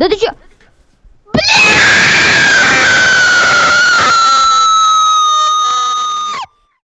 Да ты чё?